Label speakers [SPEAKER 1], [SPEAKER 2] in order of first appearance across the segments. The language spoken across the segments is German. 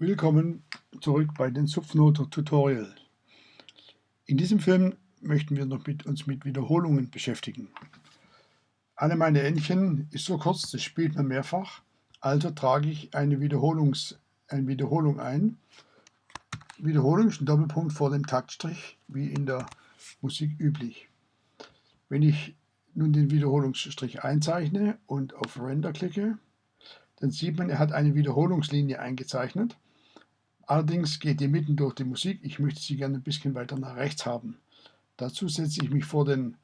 [SPEAKER 1] Willkommen zurück bei den Subnoter Tutorial. In diesem Film möchten wir noch mit uns mit Wiederholungen beschäftigen. Eine meiner Entchen ist so kurz, das spielt man mehrfach, also trage ich eine, Wiederholungs, eine Wiederholung ein. Wiederholung ist ein Doppelpunkt vor dem Taktstrich, wie in der Musik üblich. Wenn ich nun den Wiederholungsstrich einzeichne und auf Render klicke, dann sieht man, er hat eine Wiederholungslinie eingezeichnet. Allerdings geht die mitten durch die Musik. Ich möchte sie gerne ein bisschen weiter nach rechts haben. Dazu setze ich mich vor den,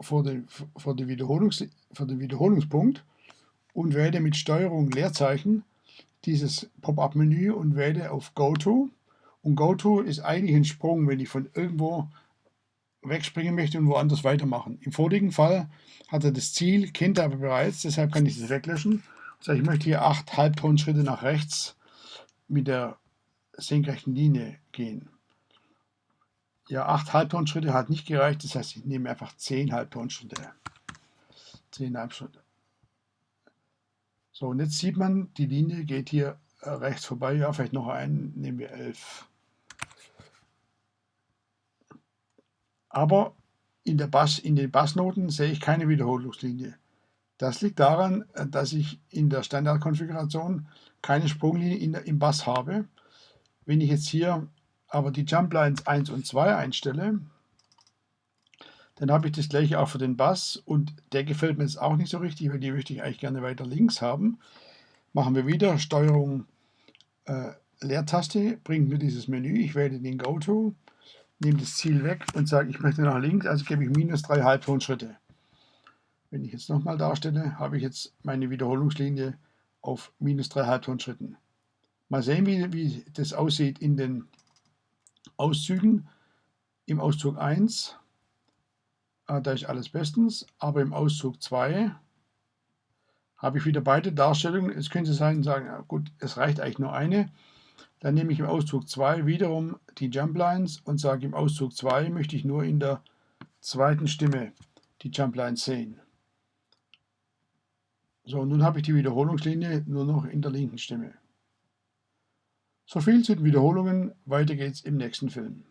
[SPEAKER 1] vor den, vor den, Wiederholungs, vor den Wiederholungspunkt und wähle mit Steuerung Leerzeichen dieses Pop-up-Menü und wähle auf Go To. Und Go To ist eigentlich ein Sprung, wenn ich von irgendwo wegspringen möchte und woanders weitermachen. Im vorigen Fall hat er das Ziel, kennt er aber bereits, deshalb kann ich das weglöschen. Also ich möchte hier acht Halbtonschritte nach rechts mit der senkrechten Linie gehen. Ja, acht Halbtonschritte hat nicht gereicht, das heißt, ich nehme einfach zehn Halbtonschritte. Zehn Halbschritte. So, und jetzt sieht man, die Linie geht hier äh, rechts vorbei. Ja, vielleicht noch einen, nehmen wir elf. Aber in, der Bass, in den Bassnoten sehe ich keine Wiederholungslinie. Das liegt daran, äh, dass ich in der Standardkonfiguration keine Sprunglinie in im Bass habe. Wenn ich jetzt hier aber die Jump Lines 1 und 2 einstelle, dann habe ich das gleiche auch für den Bass und der gefällt mir jetzt auch nicht so richtig, weil die möchte ich eigentlich gerne weiter links haben. Machen wir wieder Steuerung äh, Leertaste, bringt mir dieses Menü, ich wähle den Go-To nehme das Ziel weg und sage, ich möchte nach links, also gebe ich minus 3 Halbtonschritte. Wenn ich jetzt nochmal darstelle, habe ich jetzt meine Wiederholungslinie auf minus 3 Halbtonschritten. Mal sehen, wie, wie das aussieht in den Auszügen. Im Auszug 1, ah, da ist alles bestens, aber im Auszug 2 habe ich wieder beide Darstellungen. Es könnte sein, sagen, gut, es reicht eigentlich nur eine. Dann nehme ich im Auszug 2 wiederum die Jump Lines und sage im Auszug 2 möchte ich nur in der zweiten Stimme die Jump Lines sehen. So, nun habe ich die Wiederholungslinie nur noch in der linken Stimme. So viel zu den Wiederholungen, weiter geht's im nächsten Film.